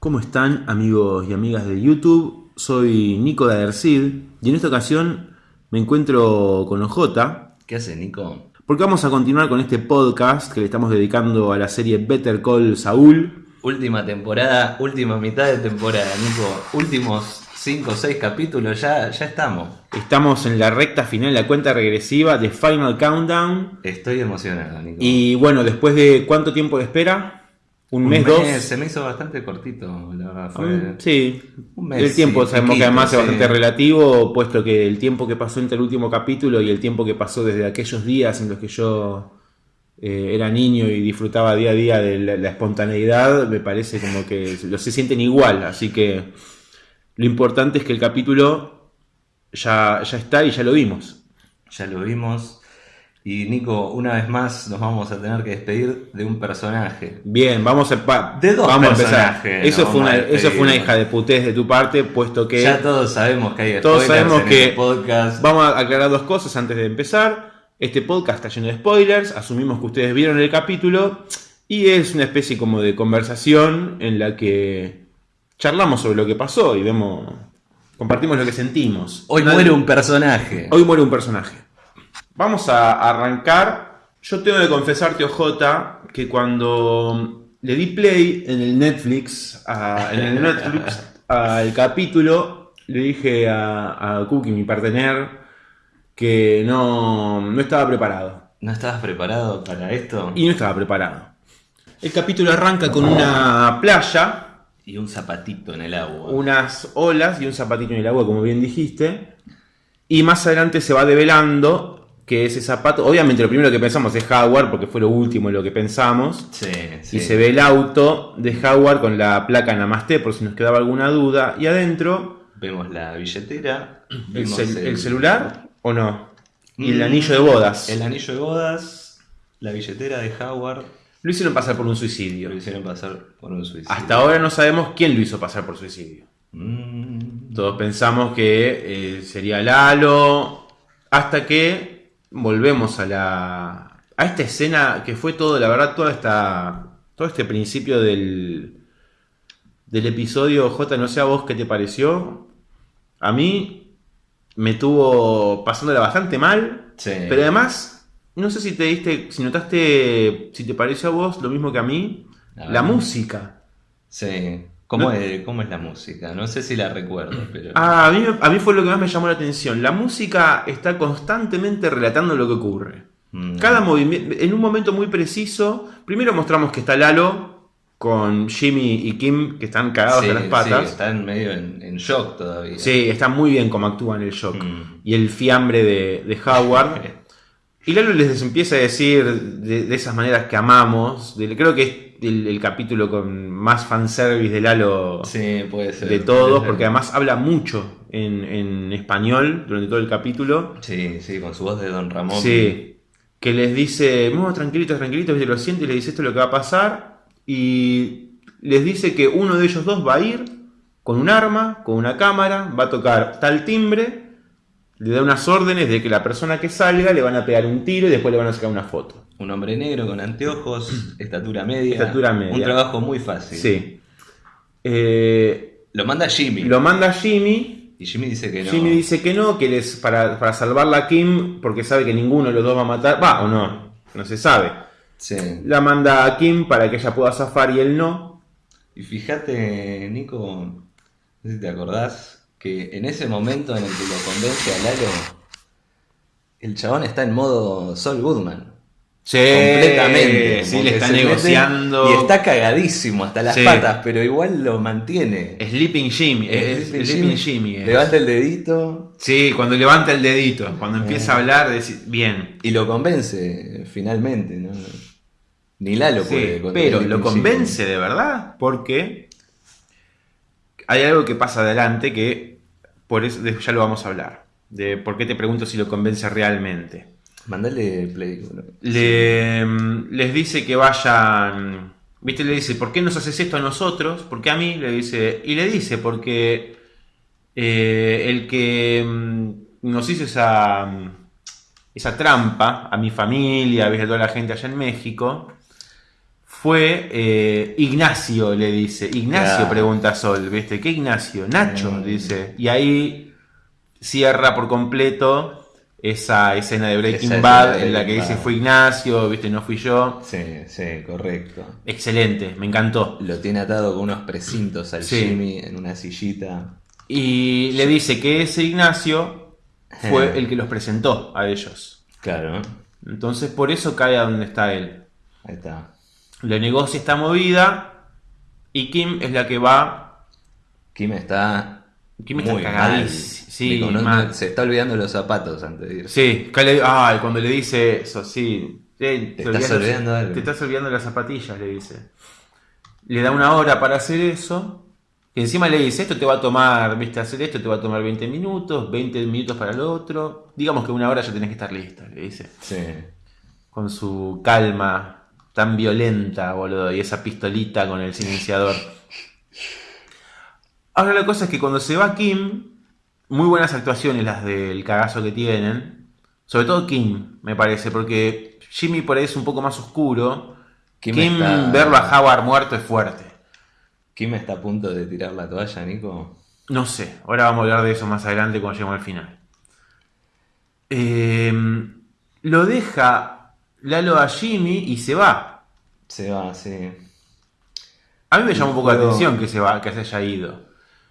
¿Cómo están amigos y amigas de YouTube? Soy Nico de Adercid y en esta ocasión me encuentro con OJ ¿Qué hace, Nico? porque vamos a continuar con este podcast que le estamos dedicando a la serie Better Call Saul. Última temporada, última mitad de temporada, Nico. Últimos 5 o 6 capítulos, ya, ya estamos. Estamos en la recta final, la cuenta regresiva de Final Countdown. Estoy emocionado, Nico. Y bueno, después de cuánto tiempo de espera? Un, mes, dos. Se me hizo bastante cortito, la verdad. Fue... Mm, Sí, Un mes, el tiempo sí, sabemos que además es bastante relativo, puesto que el tiempo que pasó entre el último capítulo y el tiempo que pasó desde aquellos días en los que yo eh, era niño y disfrutaba día a día de la, la espontaneidad, me parece como que los se sienten igual, así que lo importante es que el capítulo ya, ya está y ya lo vimos. Ya lo vimos. Y Nico, una vez más nos vamos a tener que despedir de un personaje. Bien, vamos a, De dos vamos a empezar. personajes, Eso fue, una, eso fue hija de putés de tu parte, puesto que... Ya todos sabemos que hay Todos sabemos en que este podcast. Vamos a aclarar dos cosas antes de empezar. Este podcast está lleno de spoilers, asumimos que ustedes vieron el capítulo y es una especie como de conversación en la que charlamos sobre lo que pasó y vemos, compartimos lo que sentimos. Hoy Nadie- muere un personaje. Hoy muere un personaje. Vamos a arrancar. Yo tengo que confesarte, OJ, que cuando le di play en el Netflix, a- en el Netflix al capítulo, le dije a, a Cookie, mi partener, que no, no estaba preparado. ¿No estabas preparado para esto? Y no estaba preparado. El capítulo arranca con una playa, Y un zapatito en el agua. unas olas y un zapatito en el agua, como bien dijiste. Y más adelante se va develando que ese zapato, obviamente lo primero que pensamos es Howard, porque fue lo último en lo que pensamos. Sí, sí. Y se ve el auto de Howard con la placa Namaste, por si nos quedaba alguna duda. Y adentro, Vemos la billetera. el, vemos cel- el celular o no. Y el Mm, anillo de bodas. El anillo de bodas. La billetera de Howard. Lo hicieron pasar por un Lo suicidio. hicieron pasar por un suicidio. Hasta ahora no sabemos quién lo hizo pasar por suicidio. Mm, Todos pensamos que eh, sería Lalo, hasta que volvemos a la a esta escena que fue todo, la verdad, toda esta todo este principio del del episodio J, no sé a vos qué te pareció. A mí me tuvo pasándola bastante mal, sí. pero además no sé si te diste, si notaste, si te pareció a vos lo mismo que a mí, la música. Sí. ¿Cómo, es, ¿Cómo es la música? No sé si la recuerdo, pero. Ah, a mí, me- a mí fue lo que más me llamó la atención. La música está constantemente relatando lo que ocurre. Mm, Cada movimiento, en un momento muy preciso, primero mostramos que está Lalo con Jimmy y Kim que están cagados sí, de las sí, patas. están medio en, en shock todavía. Sí, está muy bien como actúan el shock. Mm. Y el fiambre de, de Howard. Y Lalo les empieza a decir de, de esas maneras que amamos. de- creo que es el, el capítulo con más fanservice de Lalo Sí, puede ser. de todos, porque además habla mucho en, en español durante todo el capítulo. Sí, sí, con su voz de Don Ramón. Sí, que les dice, no, tranquilitos, tranquilitos, lo siente y le dice esto es lo que va a pasar. Y les dice que uno de ellos dos va a ir con un arma, con una cámara, va a tocar tal timbre, le da unas órdenes de que la persona que salga le van a pegar un tiro y después le van a sacar una foto. Un hombre negro con anteojos, estatura media. Estatura media. Un trabajo muy fácil. Sí. Eh, Lo manda Jimmy. lo manda Jimmy Y Jimmy dice que no. Jimmy dice que no, que él es para, para salvarla a Kim, porque sabe que ninguno de los dos va a matar. Va, o no, no se sabe. Sí. La manda a Kim para que ella pueda zafar y él no. Y fíjate, Nico, no sé si te acordás, que en ese momento en el que lo convence a Lalo, el chabón está en modo Sol Goodman. Completamente. Sí, le está negociando. Y está cagadísimo hasta las Sí. patas, pero igual lo mantiene. Sleeping Jimmy. Es, Sleeping Sleeping Jimmy. es. Levanta el dedito Sí, cuando levanta el dedito, cuando empieza a hablar, bien. y lo convence finalmente. ¿no? Ni Lalo Sí, puede. pero Sleeping lo Jimmy. convence de verdad, porque hay algo que pasa adelante que por eso ya lo vamos a hablar. De por qué te pregunto si lo convence realmente. Mandale play. Le, mm, les dice que vayan. ¿Viste? Le dice, ¿por qué nos haces esto a nosotros? ¿Por qué a mí? Le dice. Y le dice, porque eh, el que mm, nos hizo esa, mm, esa trampa a mi familia, ¿viste? a toda la gente allá en México, fue eh, Ignacio, le dice. Ignacio pregunta Sol, ¿viste? ¿Qué Ignacio? Nacho, Mm. dice. Y ahí cierra por completo esa escena de Breaking Esa Bad de en la que dice fue Ignacio, ¿viste? No fui yo. Sí, sí, correcto. Excelente, me encantó. Lo tiene atado con unos precintos al Sí. Jimmy en una sillita. Y le dice que ese Ignacio fue Eh. el que los presentó a ellos. Claro, Entonces por eso cae a donde está él. ahí está. Le negocia esta movida y Kim es la que va. Kim está. Muy mal. Sí, Digo, no- mal. no- se está olvidando los zapatos antes de irse. Sí, ay, cuando le dice eso, sí. Eh, Te estás olvidando algo. Te estás olvidando las zapatillas, le dice. Le da una hora para hacer eso. Y encima le dice, esto te va a tomar, viste, hacer esto te va a tomar 20 minutos, 20 minutos para el otro. Digamos que una hora ya tenés que estar lista, le dice. Sí. Con su calma tan violenta, boludo, y esa pistolita con el silenciador. Ahora la cosa es que cuando se va Kim, muy buenas actuaciones las del cagazo que tienen. Sobre todo Kim, me parece, porque Jimmy por ahí es un poco más oscuro. Kim Kim, está- verlo a Howard muerto es fuerte. Kim está a punto de tirar la toalla, Nico. No sé, ahora vamos a hablar de eso más adelante cuando lleguemos al final. Eh, lo deja Lalo a Jimmy y se va. Se va, sí. A mí me llama un poco la atención que se va, que se haya ido.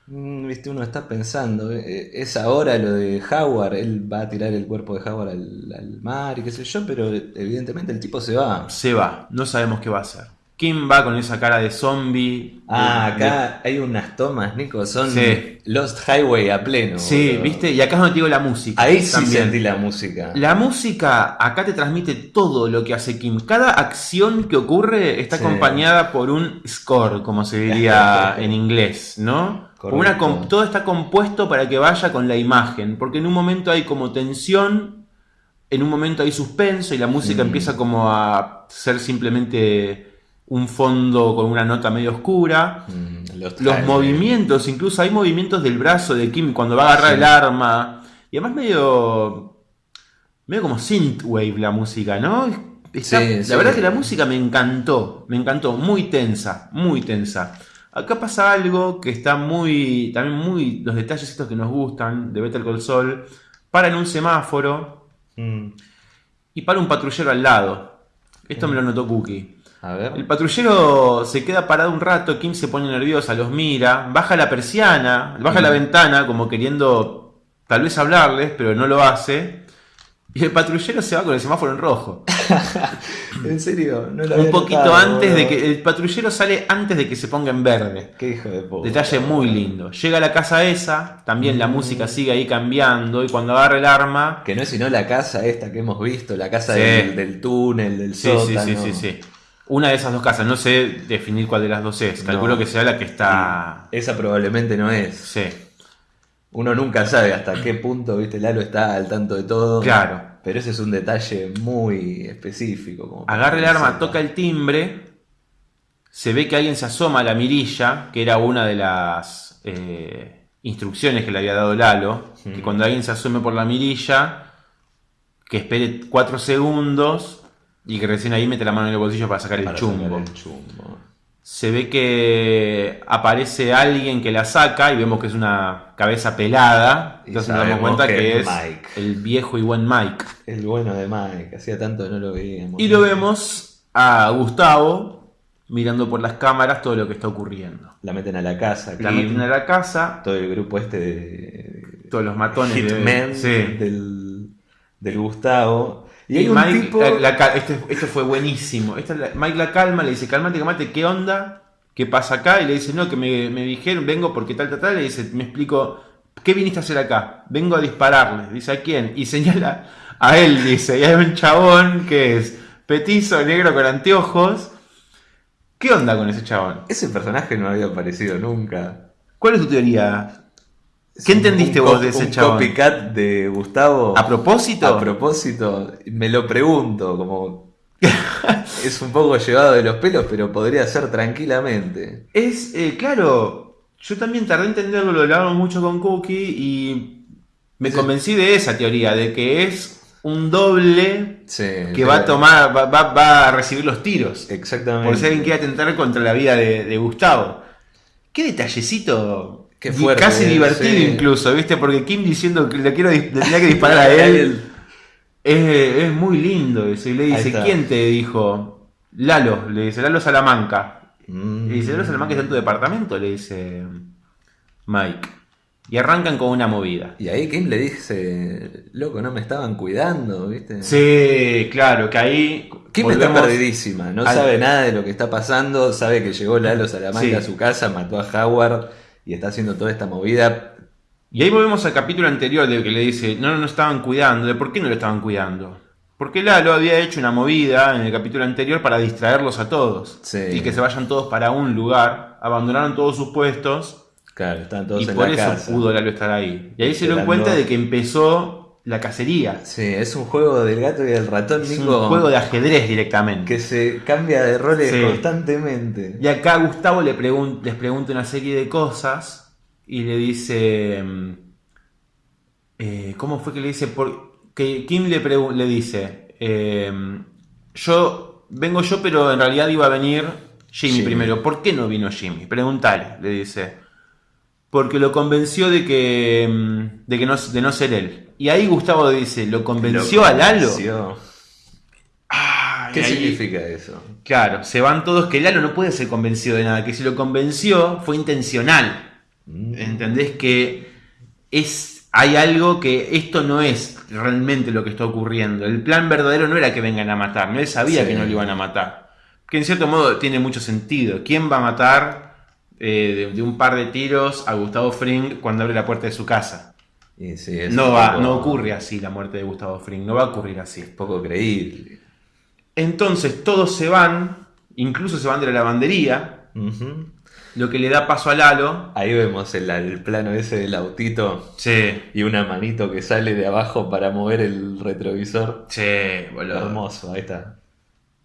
Mm, Viste, uno está pensando, eh, es ahora lo de Howard, él va a tirar el cuerpo de Howard al, al mar y qué sé yo, pero evidentemente el tipo se va. Se va, no sabemos qué va a hacer. Kim va con esa cara de zombie. Ah, de- acá hay unas tomas, Nico, son Sí. Lost Highway a pleno. sí, viste, y acá es donde te digo la música. Ahí sí también. sentí la música. La música acá te transmite todo lo que hace Kim. Cada acción que ocurre está Sí. acompañada por un score, como se diría en inglés, ¿no? Una todo está compuesto para que vaya con la imagen, porque en un momento hay como tensión, en un momento hay suspenso y la música Mm. empieza como a ser simplemente un fondo con una nota medio oscura. Mm, Los movimientos, incluso hay movimientos del brazo de Kim cuando va a agarrar Sí. el arma. Y además medio. medio como synthwave la música, ¿no? Está- Sí, la sí. verdad que la música me encantó. Me encantó. Muy tensa. Muy tensa. Acá pasa algo que está muy. También muy. Los detalles estos que nos gustan de Better Call Saul. Para en un semáforo Mm, y para un patrullero al lado. Esto me lo notó Cookie. A ver. El patrullero se queda parado un rato, Kim se pone nerviosa, los mira, baja la persiana, baja la ventana como queriendo tal vez hablarles, pero no lo hace. Y el patrullero se va con el semáforo en rojo. En serio, no lo Un había poquito notado, antes de que... El patrullero sale antes de que se ponga en verde. Qué hijo de puta. Detalle muy lindo. Llega a la casa esa, también la Mm. música sigue ahí cambiando y cuando agarra el arma... Que no es sino la casa esta que hemos visto, la casa Sí. del, del túnel, del Sí, sí, sótano. sí, sí, sí. Una de esas dos casas, no sé definir cuál de las dos es. Calculo No. que sea la que está... Esa probablemente no es. Sí. Uno nunca sabe hasta qué punto, viste, Lalo está al tanto de todo. Claro. Pero ese es un detalle muy específico. como Agarra el arma, toca el timbre. Se ve que alguien se asoma a la mirilla, que era una de las eh, instrucciones que le había dado Lalo. Que cuando alguien se asome por la mirilla, que espere cuatro segundos y que recién ahí mete la mano en el bolsillo para sacar el chumbo. sacar el chumbo. Se ve que aparece alguien que la saca y vemos que es una cabeza pelada. Y Entonces nos damos cuenta que que es Mike. el viejo y buen Mike. El bueno de Mike, hacía tanto que no lo veíamos. Y lo vemos a Gustavo mirando por las cámaras todo lo que está ocurriendo. La meten a la casa. La meten a la casa, Todo el grupo este de. todos los matones de- Hitman sí. del, del Gustavo. Y, Y, hay un Mike, tipo. la- la ca- este, esto fue buenísimo. Mike la calma, le dice, calmate, calmate, ¿qué onda? ¿Qué pasa acá? Y le dice, no, que me, me dijeron, vengo porque tal, tal, tal. Le dice, me explico, ¿qué viniste a hacer acá? Vengo a dispararle. Dice, ¿a quién? Y señala a él, dice, y hay un chabón que es petizo, negro, con anteojos. ¿Qué onda con ese chabón? Ese personaje no había aparecido nunca. ¿Cuál es tu teoría? ¿Qué entendiste vos de ese un chabón? copycat de Gustavo. ¿A propósito? A propósito, me lo pregunto, como. es un poco llevado de los pelos, pero podría ser tranquilamente. Es, eh, claro, yo también tardé en entenderlo, lo hablamos mucho con Cookie y me Sí. convencí de esa teoría, de que es un doble Sí, que va a tomar, va, va- va a recibir los tiros. Exactamente. Por si alguien quiere atentar contra la vida de, de Gustavo. Qué detallecito. Qué fuerte, Casi divertido sí. incluso, ¿viste? Porque Kim diciendo que le quiero le tenía que disparar a él. Es, es muy lindo eso. Y le dice. ¿quién te dijo? Lalo, le dice, Lalo Salamanca. Mm. Le dice, Lalo Salamanca está en tu departamento, le dice Mike. Y arrancan con una movida. Y ahí Kim le dice, loco, no me estaban cuidando, ¿viste? Sí, claro, que ahí. Kim está perdidísima, no al- sabe nada de lo que está pasando, sabe que llegó Lalo Salamanca Sí. a su casa, mató a Howard y está haciendo toda esta movida. Y ahí volvemos al capítulo anterior de que le dice, no, no, no estaban cuidando. ¿De por qué no lo estaban cuidando? Porque Lalo había hecho una movida en el capítulo anterior para distraerlos a todos. Sí. Y que se vayan todos para un lugar, abandonaron todos sus puestos Claro, están todos y en por la eso casa. pudo Lalo estar ahí. Y ahí se dieron Esperando. cuenta de que empezó la cacería. Sí, es un juego del gato y del ratón, Es un juego de ajedrez directamente. que se cambia de roles Sí. constantemente. Y acá Gustavo le pregun- les pregunta una serie de cosas y le dice. mm, eh, ¿Cómo fue que le dice? Por, que Kim le, le dice: eh, Yo vengo yo, pero en realidad iba a venir Jimmy, Jimmy. primero. ¿Por qué no vino Jimmy? Preguntale, le dice. Porque lo convenció de que, mm, de que no, de no ser él. Y ahí Gustavo dice: ¿Lo convenció Lo a Lalo? convenció. ¿Qué ahí- significa eso? Claro, se van todos que Lalo no puede ser convencido de nada, que si lo convenció fue intencional. Mm. ¿Entendés? Que es hay algo que esto no es realmente lo que está ocurriendo. El plan verdadero no era que vengan a matar, él sabía Sí. que no lo iban a matar. Que en cierto modo tiene mucho sentido. ¿Quién va a matar eh, de, de un par de tiros a Gustavo Fring cuando abre la puerta de su casa? Sí, es No, va, poco- no ocurre así la muerte de Gustavo Fring, no va a ocurrir así. poco creíble. Entonces todos se van, incluso se van de la lavandería, lo que le da paso a Lalo. Ahí vemos el, el plano ese del autito Sí, y una manito que sale de abajo para mover el retrovisor. sí, boludo. Hermoso, ahí está.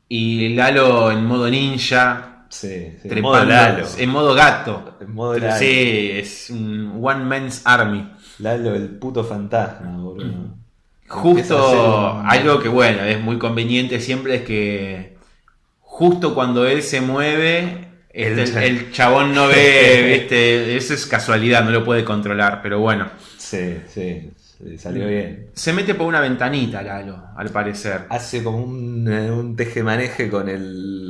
Y Lalo en modo ninja, Sí, sí. En modo Lalo. en modo gato. En modo Lalo. Sí, es un One Man's Army. Lalo, el puto fantasma, boludo. Justo algo que bueno, es muy conveniente siempre es que justo cuando él se mueve, El este, el, cha- el chabón no ve, viste, eso es casualidad, no lo puede controlar, pero bueno. Sí, sí, sí, salió bien. Se mete por una ventanita Lalo, al parecer. Hace como un, eh, un tejemaneje con el,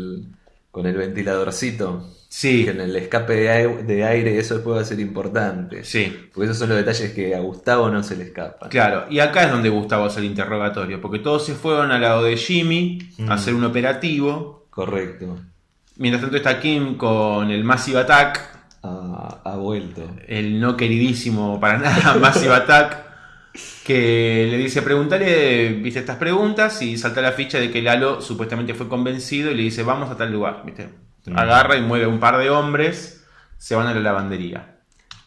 con el ventiladorcito. Sí, Que en el escape de aire, de aire eso puede ser importante. sí. Porque esos son los detalles que a Gustavo no se le escapan. Claro, y acá es donde Gustavo hace el interrogatorio, porque todos se fueron al lado de Jimmy Mm. a hacer un operativo. Correcto. Mientras tanto está Kim con el Massive Attack, Ha, ha vuelto. el no queridísimo para nada Massive Attack, que le dice, pregúntale, viste estas preguntas, y salta la ficha de que Lalo supuestamente fue convencido y le dice, vamos a tal lugar, viste. Mm. Agarra y mueve un par de hombres, se van a la lavandería.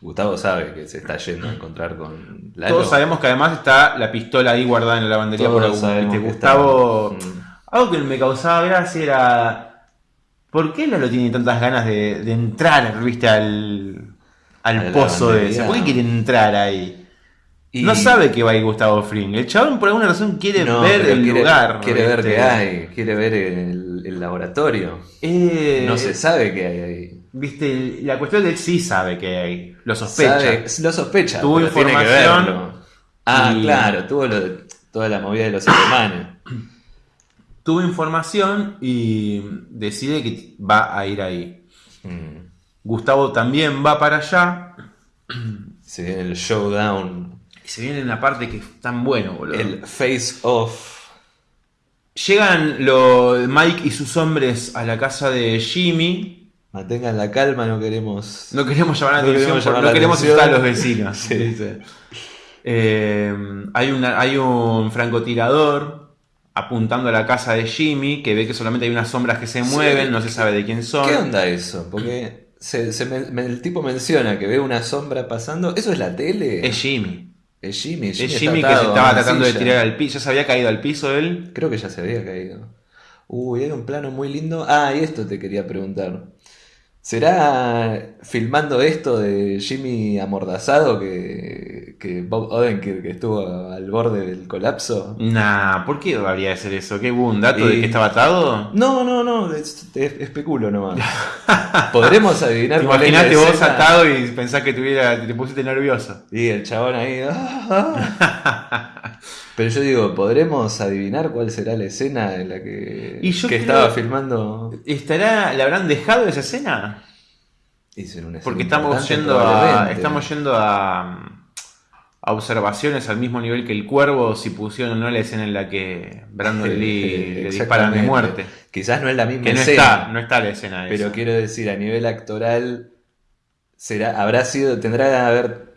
Gustavo sabe que se está yendo a encontrar con Lalo. Todos sabemos que además está la pistola ahí guardada en la lavandería por Todos algún sabemos ¿viste? que Gustavo... está- Mm. Algo que me causaba gracia era. ¿Por qué Lalo tiene tantas ganas de, de entrar, viste, al, al pozo de ese? ¿Por qué quiere entrar ahí? Y- No sabe que va a ir Gustavo Fring. El chabón por alguna razón quiere No, ver el quiere, lugar. Quiere ver qué hay, quiere ver el, el laboratorio. Eh, No se sabe qué hay ahí. Viste, la cuestión es que él sí sabe que hay. Lo sospecha. Sabe- lo sospecha. Tuvo pero tiene que información verlo. Ah, y- claro, tuvo lo de- toda la movida de los alemanes. Tuvo información y decide que va a ir ahí. Mm. Gustavo también va para allá. Se viene el showdown. Y se viene una parte que es tan bueno, boludo. El face off. Llegan los Mike y sus hombres a la casa de Jimmy. Mantengan la calma, no queremos. No queremos llamar la No atención, queremos porque llamar no la queremos atención. a los vecinos. Sí. dice. Eh, hay, una, hay un francotirador apuntando a la casa de Jimmy que ve que solamente hay unas sombras que se Sí. mueven, no se sabe de quién son. ¿Qué onda eso? Porque se- se me- me- el tipo menciona que ve una sombra pasando. ¿Eso es la tele? Es Jimmy. Es Jimmy. Es está Jimmy que se estaba tratando de tirar al piso. Ya se había caído al piso él. Creo que ya se había caído. Uy, hay un plano muy lindo. Ah, y esto te quería preguntar. ¿Será filmando esto de Jimmy amordazado que, que Bob Odenkirk estuvo al borde del colapso? Nah, ¿por qué habría de ser eso? ¿Qué hubo un dato de que estaba atado? No, no, no, es- es- especulo nomás. ¿Podremos adivinar ¿Te cuál es la imaginaste vos escena? atado y pensás que tuviera, te pusiste nervioso? Y el chabón ahí. ah, ah. Pero yo digo, ¿podremos adivinar cuál será la escena en la que, Y yo que estaba filmando? ¿Estará, ¿Le habrán dejado esa escena? Hizo una escena Porque estamos yendo a, estamos yendo a, a observaciones al mismo nivel que el cuervo si pusieron o no la escena en la que Brandon Lee le disparan de muerte. Quizás no es la misma Que no escena. está, no está la escena Pero esa. quiero decir, a nivel actoral, será, habrá sido, tendrá que haber.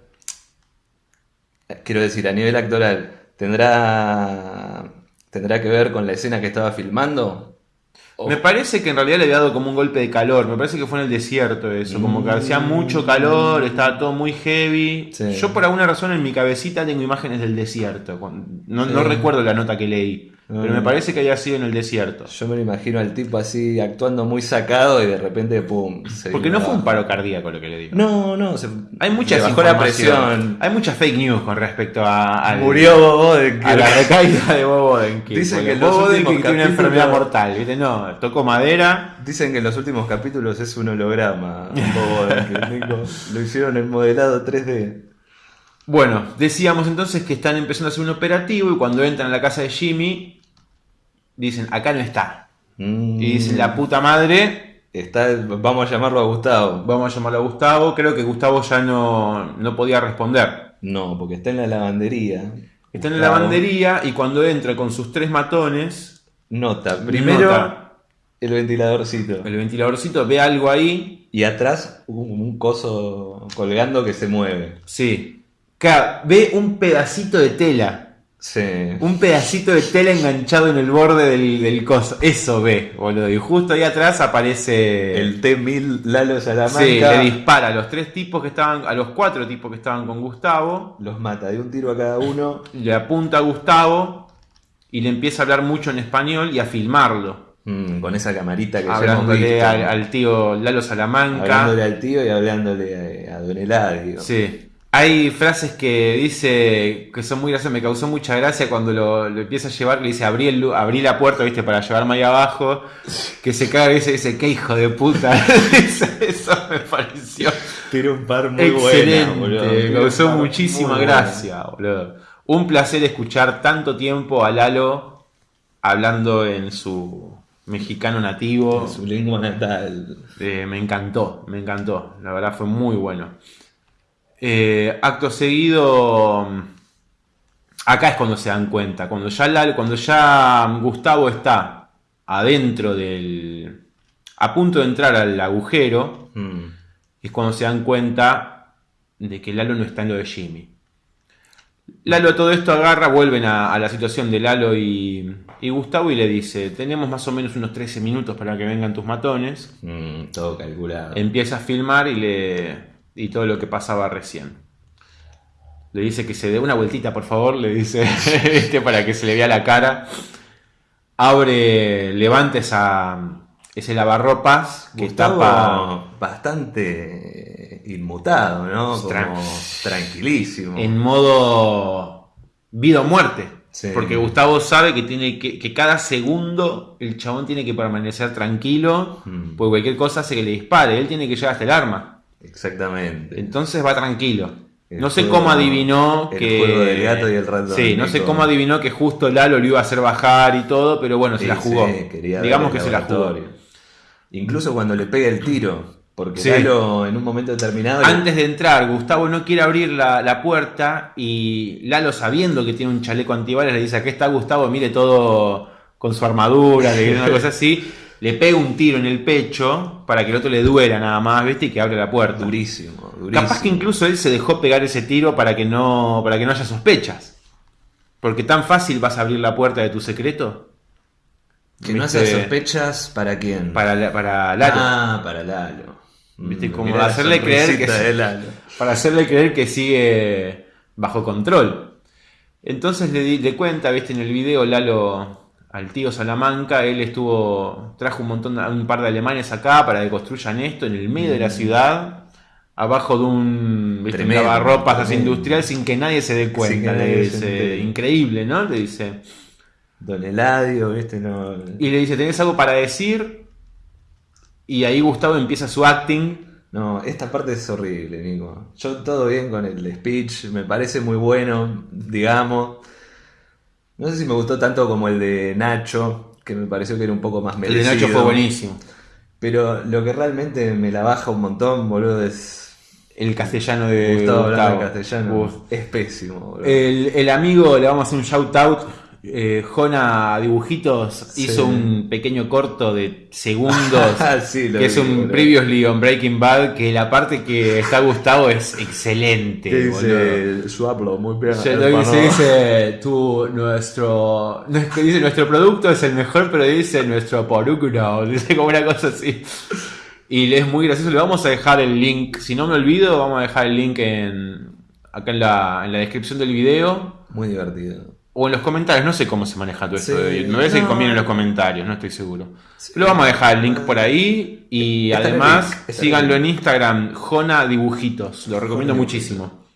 Quiero decir, a nivel actoral, ¿tendrá, tendrá que ver con la escena que estaba filmando? Me parece que en realidad le había dado como un golpe de calor. Me parece que fue en el desierto eso. Como que hacía mucho calor, estaba todo muy heavy. Mm. Sí. Yo por alguna razón en mi cabecita tengo imágenes del desierto. No, no recuerdo la nota que leí. Pero me Mm. parece que había sido en el desierto. Yo me lo imagino al tipo así actuando muy sacado y de repente, ¡pum! se Porque no fue un paro cardíaco lo que le digo. No, no, se, Hay mucha bajó la presión. Hay mucha fake news con respecto a, al- Murió Bob Odenkirk. a la recaída de Bob Odenkirk. Dicen que Bob Odenkirk tiene una enfermedad mortal. ¿viste? No, tocó madera. Dicen que en los últimos capítulos es un holograma. Bob Odenkirk. Lo hicieron en modelado 3D. Bueno, decíamos entonces que están empezando a hacer un operativo y cuando entran a la casa de Jimmy, dicen, acá no está. Mm. Y dicen, la puta madre, Está, vamos a llamarlo a Gustavo. vamos a llamarlo a Gustavo. Creo que Gustavo ya no, no podía responder. No, porque está en la lavandería. Está en la lavandería y cuando entra con sus tres matones, Nota. Primero, Nota. el ventiladorcito. el ventiladorcito ve algo ahí. Y atrás, un, un coso colgando que se mueve. Sí. Ve un pedacito de tela. Sí. Un pedacito de tela enganchado en el borde del, del coso. Eso ve, boludo. Y justo ahí atrás aparece. El T-1000 Lalo Salamanca Sí, le dispara a los tres tipos que estaban, a los cuatro tipos que estaban con Gustavo, los mata de un tiro a cada uno. le apunta a Gustavo y le empieza a hablar mucho en español y a filmarlo. Mm, con esa camarita que Hablándole al tío Lalo Salamanca. Hablándole al tío y hablándole a, a Don Eladio. Sí. Hay frases que dice que son muy graciosas. Me causó mucha gracia cuando lo, lo empieza a llevar. Le dice abrí, el abrí la puerta, viste, para llevarme ahí abajo. Que se caga y dice, dice, qué hijo de puta. Eso me pareció Tiene un par muy excelente. buena, boludo. me causó muchísima gracia, boludo. Un placer escuchar tanto tiempo a Lalo hablando en su mexicano nativo. Su lengua natal. Eh, me encantó, me encantó. La verdad fue muy bueno. Eh, acto seguido. Acá es cuando se dan cuenta. Cuando ya, Lalo- cuando ya Gustavo está adentro del. a punto de entrar al agujero. Mm. Es cuando se dan cuenta de que Lalo no está en lo de Jimmy. Lalo todo esto agarra, vuelven a, a la situación de Lalo y, y Gustavo y le dice, tenemos más o menos unos 13 minutos para que vengan tus matones. Mm, todo calculado. Empieza a filmar y le y todo lo que pasaba recién. Le dice que se dé una vueltita, por favor, le dice este para que se le vea la cara. Abre, levanta esa, ese lavarropas que Gustavo tapa bastante inmutado, ¿no? Como Tran- tranquilísimo. en modo vida o muerte. Sí. Porque Gustavo sabe que tiene que, que cada segundo el chabón tiene que permanecer tranquilo, Mm. porque cualquier cosa hace que le dispare, él tiene que llegar hasta el arma. Exactamente. Entonces va tranquilo. El no sé juego- cómo adivinó el que. juego del gato y el ratón, Sí, no sé cómo adivinó que justo Lalo lo iba a hacer bajar y todo, pero bueno, se Sí, la jugó. sí, quería Digamos que se la jugó. Incluso cuando le pega el tiro. Porque Sí. Lalo en un momento determinado. Antes de entrar, Gustavo no quiere abrir la, la puerta y Lalo, sabiendo que tiene un chaleco antibalas, le dice: Aquí está Gustavo, mire todo con su armadura, le una cosa así. Le pega un tiro en el pecho para que el otro le duela nada más, ¿viste? Y que abre la puerta. Durísimo, durísimo. Capaz que incluso él se dejó pegar ese tiro para que no, para que no haya sospechas. Porque tan fácil vas a abrir la puerta de tu secreto. Que no ¿Viste? haya sospechas para quién. Para, la- para Lalo. Ah, para Lalo. Viste, Mm, como mirá la hacerle creer que. Para hacerle creer que sigue bajo control. Entonces le, di- le cuenta, viste, en el video Lalo al tío Salamanca, él estuvo, trajo un montón, de- un par de alemanes acá para que construyan esto en el medio de la ciudad, abajo de un ¿viste? Tremendo, lavarropas así industrial sin que nadie se dé cuenta. Le dice, increíble, ¿no? Le dice. Don Eladio, ¿viste? No... Y le dice, ¿tenés algo para decir? Y ahí Gustavo empieza su acting. No, esta parte es horrible, Nico. Yo todo bien con el speech, me parece muy bueno, digamos. No sé si me gustó tanto como el de Nacho, que me pareció que era un poco más El de merecido. Nacho fue buenísimo. Pero lo que realmente me la baja un montón, boludo, es El castellano de Gustavo Gustavo. castellano. Uf. Es pésimo, boludo. El, el amigo, le vamos a hacer un shout out. Eh, Jona Dibujitos Sí. hizo un pequeño corto de segundos. Ah, sí, que es un boludo. previously on Breaking Bad. Que la parte que está Gustavo es excelente. ¿Qué boludo. dice su hablo? Muy bien. Se lo dice, tú, nuestro, dice nuestro producto es el mejor, pero dice nuestro producto, dice como una cosa así. Y le es muy gracioso, le vamos a dejar el link, si no me olvido, vamos a dejar el link en, acá en la, en la descripción del video Muy divertido. O en los comentarios, no sé cómo se maneja todo esto Sí, de YouTube. Me parece que no. conviene en los comentarios, no estoy seguro. Pero vamos a dejar el link por ahí y Está además link, síganlo en Instagram, Jona Dibujitos, lo recomiendo Jona muchísimo.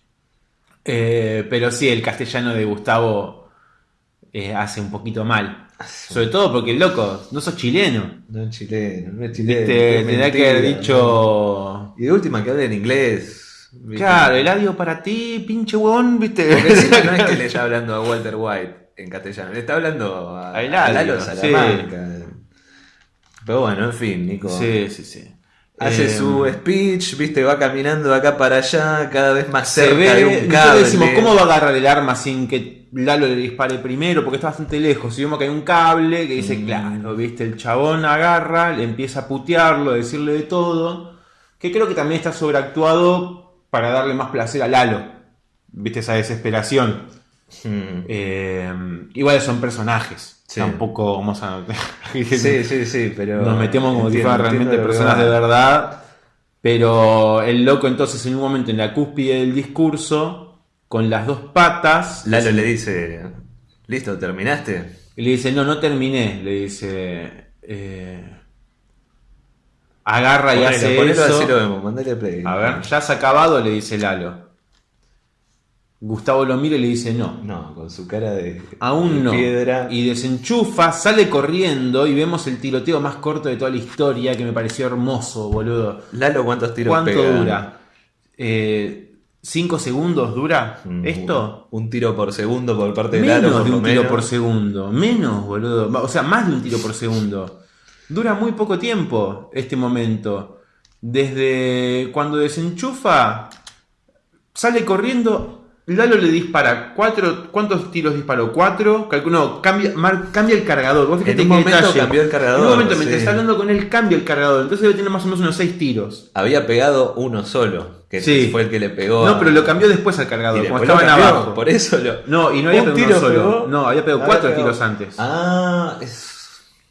Eh, pero sí, el castellano de Gustavo eh, hace un poquito mal. Sobre todo porque loco, no sos chileno. No es chileno, no es chileno. Viste, es tendría que haber dicho. ¿no? Y de última que hable en inglés. ¿Viste? Claro, el adiós para ti, pinche huevón, viste. No es que le está hablando a Walter White en castellano, le está hablando a, A Eladio, Salamanca. Pero bueno, en fin, Nico. Sí, sí, sí. Hace Eh, su speech, viste, va caminando de acá para allá, cada vez más Se cerca ve, de un cable. decimos, ¿cómo va a agarrar el arma sin que Lalo le dispare primero? Porque está bastante lejos. Y vemos que hay un cable que dice, Mm. claro, viste, el chabón agarra, le empieza a putearlo, a decirle de todo. Que creo que también está sobreactuado para darle más placer a Lalo. Viste esa desesperación. Mm. Eh, igual son personajes. Sí. Tampoco vamos a. Sí, sí, sí, pero. Nos metemos como si fueran realmente personas de verdad. Pero el loco entonces en un momento en la cúspide del discurso, con las dos patas, Lalo le dice: ¿Listo? ¿Terminaste? y le dice, no, no terminé, le dice, eh, agarra y Ponelo, hace ponelo eso. lo vemos, mandale play. A ver, ya has acabado, le dice Lalo. Gustavo lo mira y le dice, no. No, con su cara de. Aún de no. Piedra. Y desenchufa, sale corriendo y vemos el tiroteo más corto de toda la historia que me pareció hermoso, boludo. Lalo, ¿cuántos tiros ¿Cuánto pega? dura? Eh, ¿Cinco segundos dura Mm, esto? Un tiro por segundo por parte de Lalo. Menos de un tiro por segundo. Menos, boludo. O sea, más de un tiro por segundo. Dura muy poco tiempo este momento. Desde cuando desenchufa, sale corriendo. Lalo le dispara cuatro. ¿Cuántos tiros disparó? ¿Cuatro? Calculo, cambia, mar- cambia el cargador. Vos En un momento detalle. cambió el cargador, En un momento, mientras está hablando con él, cambia el cargador. Entonces debe tener más o menos unos seis tiros. Había pegado uno solo, que Sí. fue el que le pegó. No, pero lo cambió después al cargador, como estaban cambió, abajo. Por eso lo. No, y no había pegado uno solo. pegó. No, había pegado Había cuatro tiros antes. Ah, es.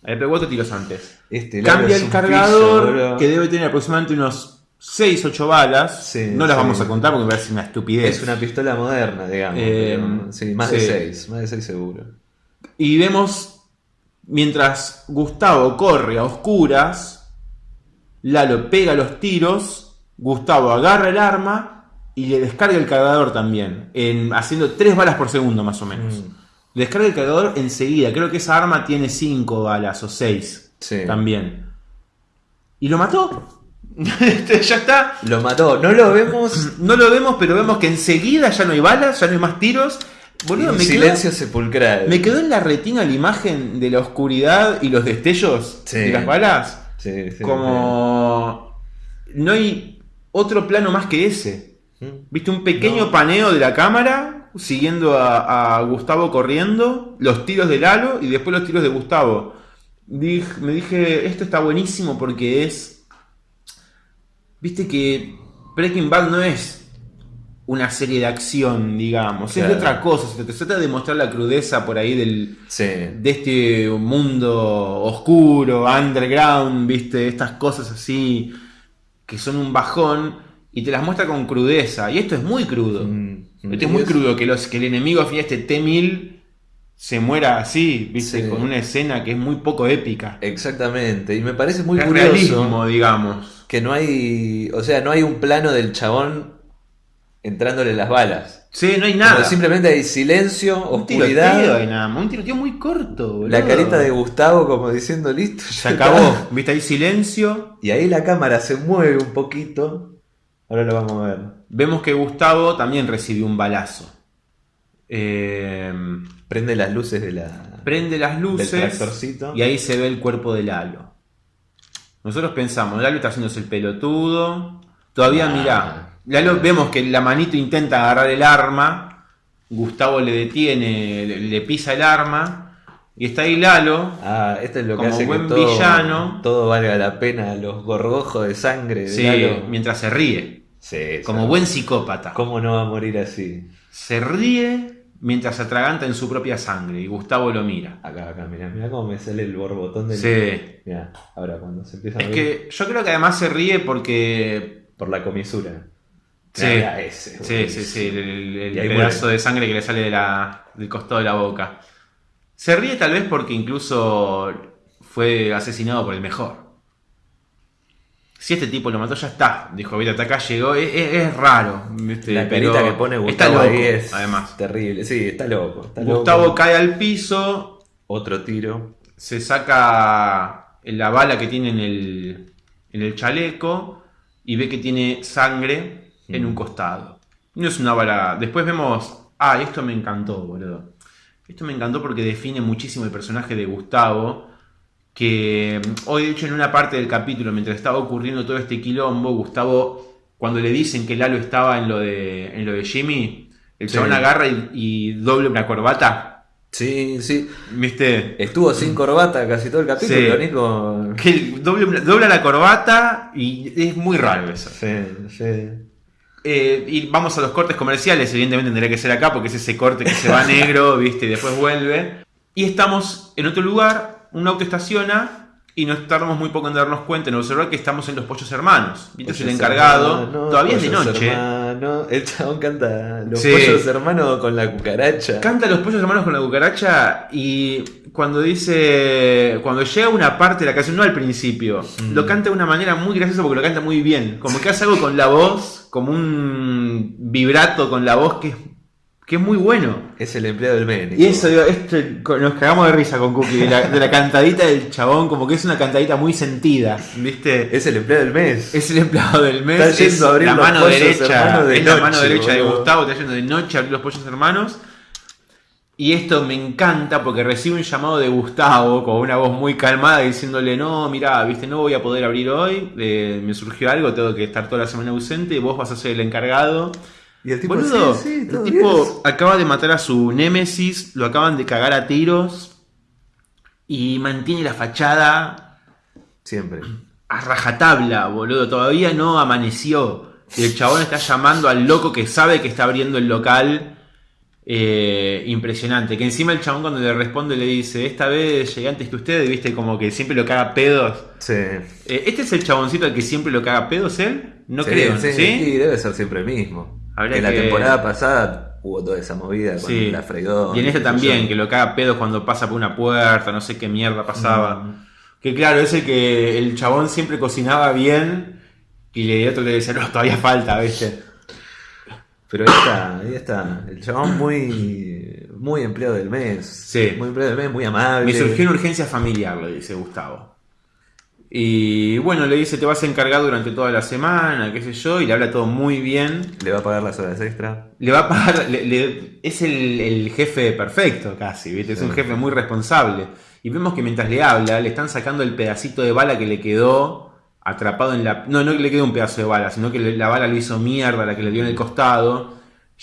Pegado cuatro tiros antes. Este Cambia el cargador, que debe tener aproximadamente unos 6, 8 balas. Sí, no las sí. vamos a contar porque me parece una estupidez. Es una pistola moderna, digamos. Eh, pero- sí, más de seis, más de seis seguro. Y vemos, mientras Gustavo corre a oscuras, Lalo pega los tiros, Gustavo agarra el arma y le descarga el cargador también, en, haciendo 3 balas por segundo más o menos. Mm. Descarga el cargador enseguida, creo que esa arma tiene 5 balas o 6 Sí. también. Y lo mató. Ya está. Lo mató, no lo vemos. No lo vemos, pero vemos que enseguida ya no hay balas, ya no hay más tiros. Boludo, me silencio quedó, sepulcral. me quedó en la retina la imagen de la oscuridad y los destellos Sí. de las balas. Sí, sí, Como. No hay otro plano más que ese. sí. Viste un pequeño No. paneo de la cámara siguiendo a, a Gustavo corriendo, los tiros de Lalo y después los tiros de Gustavo. Dij- me dije, esto está buenísimo porque es. Viste que Breaking Bad no es una serie de acción, digamos, es de otra cosa. Se trata de mostrar la crudeza por ahí del, Sí. de este mundo oscuro, underground, viste, estas cosas así que son un bajón y te las muestra con crudeza. Y esto es muy crudo. Mm. Esto es muy crudo que, los, que el enemigo al fin este T-1000 se muera así, viste, Sí. con una escena que es muy poco épica. Exactamente. Y me parece muy es curioso realismo, digamos. que no hay, o sea, no hay un plano del chabón entrándole las balas. Sí, no hay nada. simplemente hay silencio, oscuridad. hay nada. Un tiroteo muy corto, boludo. La carita de Gustavo como diciendo listo. Se acabó. ¿Viste ahí silencio? Y ahí la cámara se mueve un poquito. Ahora lo vamos a ver. Vemos que Gustavo también recibió un balazo. Eh, prende las luces de la. Prende las luces. Y ahí se ve el cuerpo de Lalo. Nosotros pensamos, Lalo está haciéndose el pelotudo. Todavía, mira mirá. vemos que la manito intenta agarrar el arma. Gustavo le detiene, le, pisa el arma. Y está ahí Lalo. Ah, esto es lo que hace buen que todo, villano. Todo valga la pena, los gorgojos de sangre de sí, mientras se ríe. Sí, como buen psicópata. ¿Cómo no va a morir así? Se ríe mientras se atraganta en su propia sangre y Gustavo lo mira. Acá, acá, mira, mira cómo me sale el borbotón del. Sí. Mira, ahora cuando se empieza a Es que yo creo que además se ríe porque. Por la comisura. Sí, sí, sí, sí, el, pedazo de sangre que le sale del costado de la boca. Se ríe tal vez porque incluso fue asesinado por el mejor si este tipo lo mató, ya está. Dijo, mira, hasta acá llegó. Es, raro. La carita que pone Gustavo ahí es además. terrible. Sí, está loco. Gustavo cae al piso. Otro tiro. Se saca la bala que tiene en el, en el chaleco y ve que tiene sangre en un mm. costado. No es una bala. Después vemos. Ah, esto me encantó, boludo. Esto me encantó porque define muchísimo el personaje de Gustavo que mm, hoy de hecho en una parte del capítulo, mientras estaba ocurriendo todo este quilombo, Gustavo, cuando le dicen que Lalo estaba en lo de, en lo de Jimmy, el chabón agarra y, doble una corbata. Sí, sí. ¿Viste? Estuvo sin corbata casi todo el capítulo, Nico. Que doble, dobla la corbata y es muy raro eso. Sí, sí. Eh, y vamos a los cortes comerciales, evidentemente tendría que ser acá porque es ese corte que se va negro, ¿viste? Y después vuelve. Y estamos en otro lugar, un auto estaciona y nos tardamos muy poco en darnos cuenta, en observar que estamos en los pollos hermanos. es el encargado, todavía es de noche. El chabón canta los pollos hermanos con la cucaracha. Canta los pollos hermanos con la cucaracha y cuando dice, cuando llega una parte de la canción, no al principio, mm. lo canta de una manera muy graciosa porque lo canta muy bien. Como que hace algo con la voz, como un vibrato con la voz que es que es muy bueno. Es el empleado del mes. Y eso, este, nos cagamos de risa con Cookie, de la, cantadita del chabón, como que es una cantadita muy sentida, ¿viste? Es el empleado del mes. Es el empleado del mes. Está yendo a abrir la mano derecha. De es la mano derecha de Gustavo, está yendo de noche a abrir los pollos hermanos. Y esto me encanta porque recibe un llamado de Gustavo con una voz muy calmada diciéndole, no, mira, viste, no voy a poder abrir hoy, eh, me surgió algo, tengo que estar toda la semana ausente, vos vas a ser el encargado. Y el tipo, el tipo acaba de matar a su némesis, lo acaban de cagar a tiros y mantiene la fachada. Siempre. A rajatabla, boludo. Todavía no amaneció. Y el chabón está llamando al loco que sabe que está abriendo el local. Eh, impresionante. Que encima el chabón cuando le responde le dice, esta vez llegué antes que usted, viste, como que siempre lo caga pedos. Sí. Eh, ¿Este es el chaboncito al que siempre lo caga pedos él? No creo, ¿sí? Sí, debe ser siempre el mismo en la temporada pasada hubo toda esa movida con la freidora. Y en este también, que lo caga pedos cuando pasa por una puerta, no sé qué mierda pasaba. Mm. Que claro, es el que el chabón siempre cocinaba bien y el otro le decía, no, todavía falta, ¿viste? Pero ahí está, ahí está. El chabón muy, muy empleado del mes. Sí. Muy empleado del mes, muy amable. Me surgió una urgencia familiar, lo dice Gustavo. Y bueno, le dice, te vas a encargar durante toda la semana, qué sé yo, y le habla todo muy bien. ¿Le va a pagar las horas extra? Le va a pagar, es el, jefe perfecto casi, ¿viste? Es un jefe muy responsable. Y vemos que mientras le habla, le están sacando el pedacito de bala que le quedó atrapado en la... No, no le quedó un pedazo de bala, sino que la bala lo hizo mierda, la que le dio en el costado,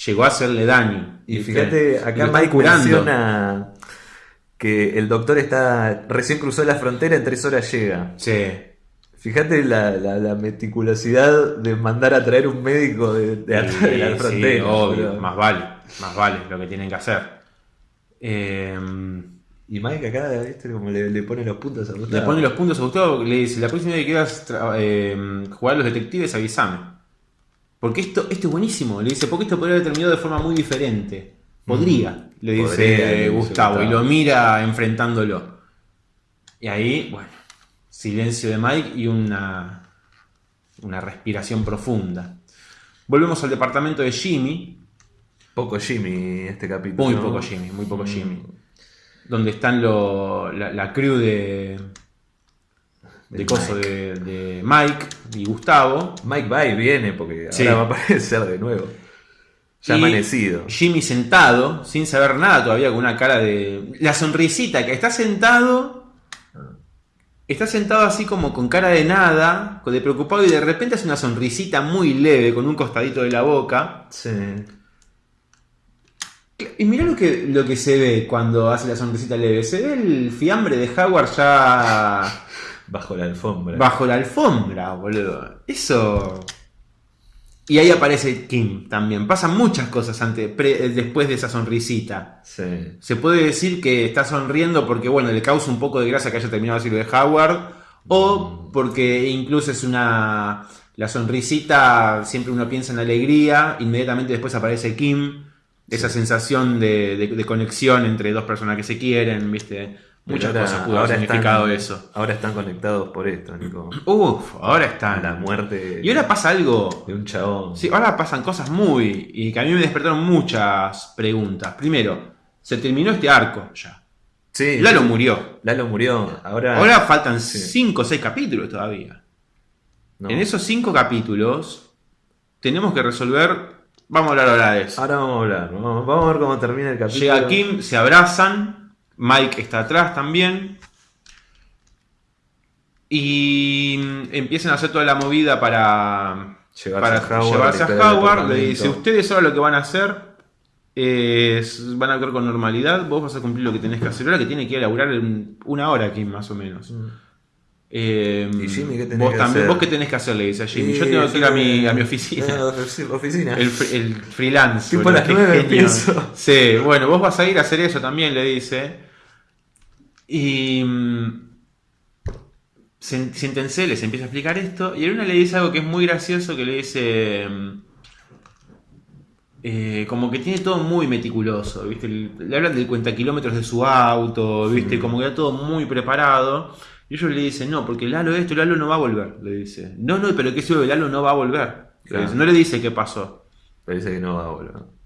llegó a hacerle daño. Y fíjate, acá Mike menciona que el doctor está recién cruzó la frontera, en tres horas llega. Sí. Fíjate la, meticulosidad de mandar a traer un médico de, de, la frontera. Sí, obvio, más vale, más vale lo que tienen que hacer. Em, y Mike acá, ¿viste? Como le, pone los puntos a Gustavo. Le pone los puntos a Gustavo, le dice, la próxima vez que quieras em, jugar a los detectives, avísame. Porque esto, esto es buenísimo, le dice, porque esto podría haber terminado de forma muy diferente. Podría, le dice Gustavo, y lo mira enfrentándolo. Y ahí, bueno, silencio de Mike y una una respiración profunda. Volvemos al departamento de Jimmy. Poco Jimmy este capítulo. Muy poco Jimmy, muy poco mm. Jimmy. Donde están la, crew de. De, coso de, Mike y Gustavo. Mike va y viene porque ahora va a aparecer de nuevo. Ya amanecido. Jimmy sentado, sin saber nada todavía, con una cara de. La sonrisita, que está sentado Está sentado así como con cara de nada, de preocupado, y de repente hace una sonrisita muy leve con un costadito de la boca. Sí. Y mira lo que, lo que se ve cuando hace la sonrisita leve. Se ve el fiambre de Howard ya. Bajo la alfombra. Bajo la alfombra, boludo. Eso. Y ahí aparece Kim también. Pasan muchas cosas antes, después de esa sonrisita. Se puede decir que está sonriendo porque, bueno, le causa un poco de grasa que haya terminado así lo de Howard. O mm. porque incluso es una. La sonrisita, siempre uno piensa en alegría. Inmediatamente después aparece Kim. Esa sensación de, de, conexión entre dos personas que se quieren, ¿viste? Muchas cosas pudo haber significado eso. Ahora están conectados por esto, Nico. Uf, ahora están. La muerte. Y ahora pasa algo. De un chabón. Sí, ahora pasan cosas muy. Y que a mí me despertaron muchas preguntas. Primero, se terminó este arco ya. Sí. Lalo murió. Lalo murió. Ahora, ahora faltan 5 o 6 capítulos todavía. En esos 5 capítulos tenemos que resolver. Vamos a hablar ahora de eso. Ahora vamos a hablar. Vamos, a ver cómo termina el capítulo. Llega Kim, se abrazan Mike está atrás también. Y empiezan a hacer toda la movida para llevarse a Howard. Llevarse a Howard le dice, ustedes ahora lo que van a hacer es, van a actuar con normalidad, vos vas a cumplir lo que tenés que hacer ahora, que tiene que ir a laburar en una hora aquí más o menos. Mm. Eh, ¿Y Jimmy qué tenés vos que también, hacer? ¿Vos qué tenés que hacer? Le dice a Jimmy. Yo tengo que ir a mi, a mi oficina. oficina. El, el freelance. Tipo las nueve. Sí, bueno, vos vas a ir a hacer eso también, le dice. Y mm, siéntense, les empieza a explicar esto. Y una le dice algo que es muy gracioso, que le dice... Mm, eh, como que tiene todo muy meticuloso, ¿viste? Le hablan del cuenta kilómetros de su auto, ¿viste? Como que está todo muy preparado. Y ellos le dicen, no, porque Lalo esto, Lalo no va a volver, le dice. No, no, pero ¿qué sube? Lalo no va a volver. No le dice qué pasó. Le dice que no va a volver.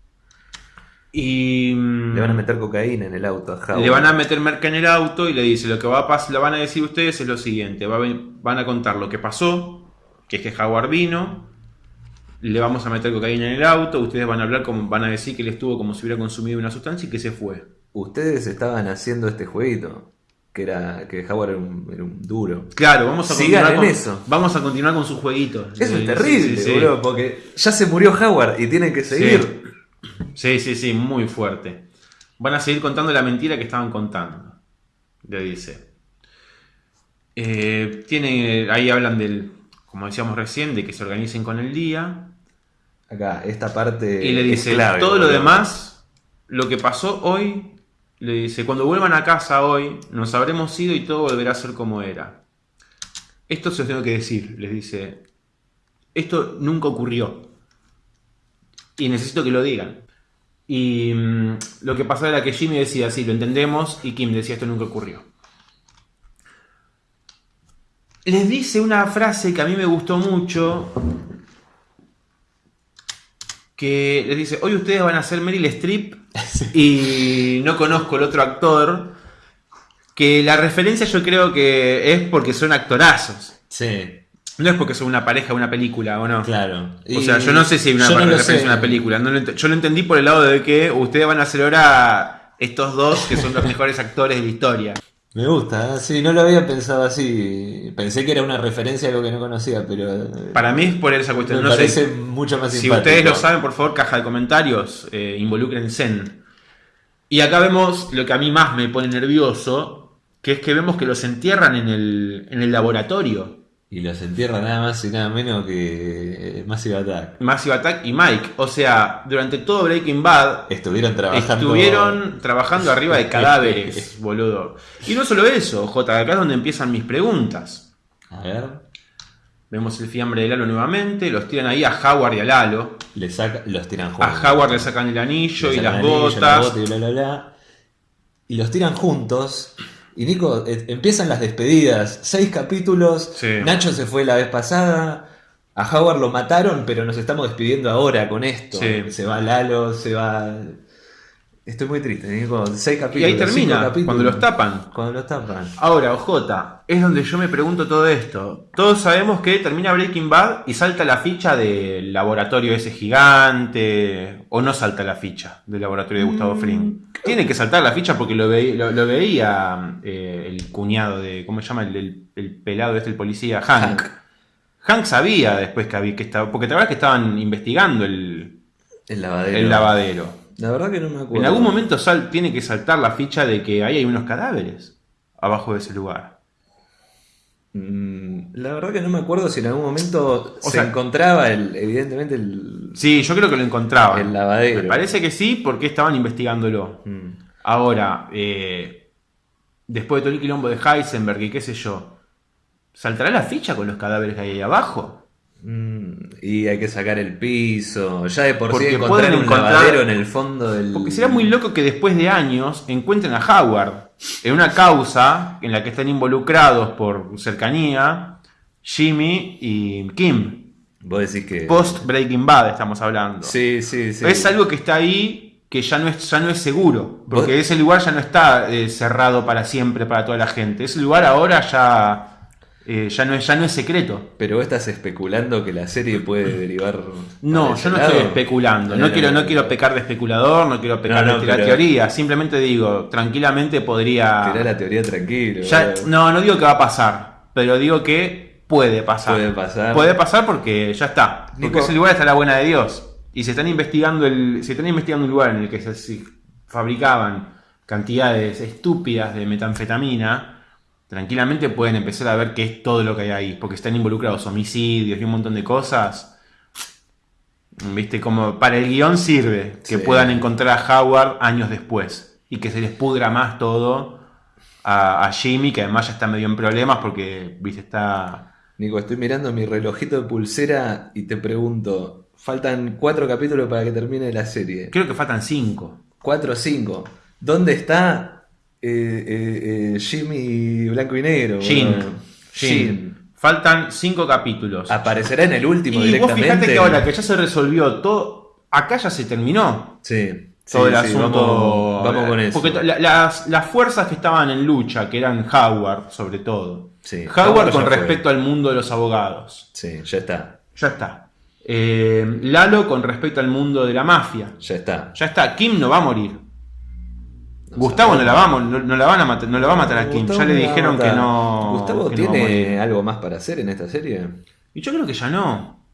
Y. Le van a meter cocaína en el auto a Howard. Le van a meter merca en el auto y le dice: Lo que va a pasar, lo van a decir ustedes es lo siguiente: van a contar lo que pasó, que es que Howard vino, le vamos a meter cocaína en el auto, ustedes van a hablar como van a decir que él estuvo como si hubiera consumido una sustancia y que se fue. Ustedes estaban haciendo este jueguito. Que era que Howard era un, duro. Claro, vamos a continuar con, eso. Vamos a continuar con su jueguito. Eso es terrible, porque ya se murió Howard y tienen que seguir. Sí, sí, sí, muy fuerte. Van a seguir contando la mentira que estaban contando. Le dice. Eh, tiene, ahí hablan del, como decíamos recién, de que se organicen con el día. Acá, esta parte. Y le dice, todo lo demás, lo que pasó hoy, le dice, cuando vuelvan a casa hoy, nos habremos ido y todo volverá a ser como era. Esto se os tengo que decir, les dice. Esto nunca ocurrió. Y necesito que lo digan. Y mm, lo que pasaba era que Jimmy decía, sí, lo entendemos, y Kim decía, esto nunca ocurrió. Les dice una frase que a mí me gustó mucho, que les dice, hoy ustedes van a ser Meryl Streep y no conozco el otro actor, que la referencia yo creo que es porque son actorazos. Sí. No es porque son una pareja de una película o no. Claro. O sea, yo no sé si hay una referencia a una película. yo lo entendí por el lado de que ustedes van a hacer ahora estos dos que son los mejores actores de la historia. Me gusta, ¿eh? sí, no lo había pensado así. Pensé que era una referencia a algo que no conocía, pero. Eh, Para mí es por esa cuestión. Me parece mucho más Si ustedes lo saben, por favor, caja de comentarios, eh, involucren Zen. Y acá vemos lo que a mí más me pone nervioso, que es que vemos que los entierran en el, en el laboratorio. Y los entierra nada más y nada menos que eh, Massive Attack. Massive Attack y Mike. O sea, durante todo Breaking Bad. Estuvieron trabajando. Estuvieron trabajando arriba de cadáveres, boludo. Y no solo eso, J, acá es donde empiezan mis preguntas. A ver. Vemos el fiambre de Lalo nuevamente. Los tiran ahí a Howard y a Lalo. Le saca, los tiran juntos. A Howard le sacan el anillo y las botas. y los tiran juntos. Y Nico, eh, empiezan las despedidas, seis capítulos, Nacho se fue la vez pasada, A Howard lo mataron, pero nos estamos despidiendo ahora con esto. Sí. Se va Lalo, se va. Estoy muy triste, Nico. Seis capítulos. Y ahí termina, capítulos. cuando los tapan. Cuando los tapan. Ahora, OJ, es donde yo me pregunto todo esto. Todos sabemos que termina Breaking Bad y salta la ficha del laboratorio ese gigante. O no salta la ficha del laboratorio de Gustavo Fring. Tiene que saltar la ficha porque lo, veí- lo- lo veía eh, el cuñado de. ¿Cómo se llama? El, el- el pelado este, el policía, Hank. Hank. Hank sabía después que había que estaba. Porque te acuerdas que estaban investigando el, El lavadero. el lavadero. La verdad que no me acuerdo. En algún momento sal- tiene que saltar la ficha de que ahí hay unos cadáveres abajo de ese lugar. Mm, La verdad que no me acuerdo si en algún momento O se sea- encontraba el, evidentemente el. Sí, yo creo que lo encontraban. El lavadero. Me parece que sí, porque estaban investigándolo. Mm. Ahora, eh, después de todo el quilombo de Heisenberg y qué sé yo, ¿saltará la ficha con los cadáveres que hay ahí abajo? Mm, Y hay que sacar el piso. Ya de por Porque sí encontrar un encontrar- lavadero en el fondo del. Porque será muy loco que después de años encuentren a Howard en una causa en la que están involucrados por cercanía Jimmy y Kim. Vos decís que. Post Breaking Bad estamos hablando. Sí, sí, sí. Es algo que está ahí que ya no es, ya no es seguro. Porque Vos- ese lugar ya no está eh, cerrado para siempre para toda la gente. Ese lugar ahora ya, eh, ya, no, es, ya no es secreto. Pero vos estás especulando que la serie puede derivar. No, yo no lado. estoy especulando. No, No, quiero, no, no quiero pecar de especulador, no quiero pecar de tirar teoría. Simplemente digo, tranquilamente podría. Tirá la teoría tranquilo. Ya- no, no digo que va a pasar, pero digo que puede pasar. Puede pasar. Puede pasar porque ya está. Porque Nico- ese lugar está la buena de Dios. Y se están investigando el, se están investigando un lugar en el que se fabricaban cantidades estúpidas de metanfetamina. Tranquilamente pueden empezar a ver qué es todo lo que hay ahí. Porque están involucrados homicidios y un montón de cosas. Viste, como para el guion sirve que Sí. puedan encontrar a Howard años después. Y que se les pudra más todo a, a Jimmy, que además ya está medio en problemas porque, viste, está. Nico, estoy mirando mi relojito de pulsera y te pregunto: faltan cuatro capítulos para que termine la serie. Creo que faltan cinco. Cuatro o cinco. ¿Dónde está eh, eh, Jimmy Blanco y Negro? Jim. Jim. Faltan cinco capítulos. Aparecerá en el último y vos directamente. fijate que ahora que ya se resolvió todo, acá ya se terminó Sí. todo sí, el sí, asunto. Vamos, vamos con eso. Porque la- las, las fuerzas que estaban en lucha, que eran Howard, sobre todo. Sí, Howard con fue. respecto al mundo de los abogados. Sí, ya está. Ya está. Eh, Lalo con respecto al mundo de la mafia. Ya está. Ya está. Kim no va a morir. Gustavo no la, va, a mo- no, la van a matar, no la va a matar a Kim. Ya le dijeron que no. ¿Gustavo que tiene algo más para hacer en esta serie? Y yo creo que ya no.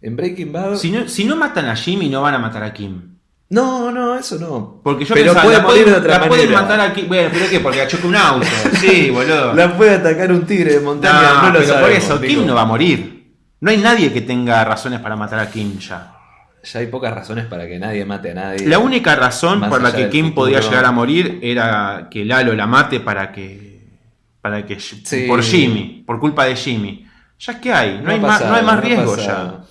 En Breaking Bad. Si no, si no matan a Jimmy, no van a matar a Kim. No, no, eso no. Porque yo Pero pensaba, puede la pueden, de otra la pueden manera. matar a Kim. Bueno, pero ¿qué? Porque la choca un auto. Sí, boludo. La puede atacar un tigre de montaña, No, no, lo pero por eso. Kim no va a morir. No hay nadie que tenga razones para matar a Kim ya. Ya hay pocas razones para que nadie mate a nadie. La única razón por la que Kim futuro. podía llegar a morir era que Lalo la mate para que. para que. Sí. por Jimmy, por culpa de Jimmy. Ya es que hay, no, ha hay, más, no hay más riesgo pasado. ya.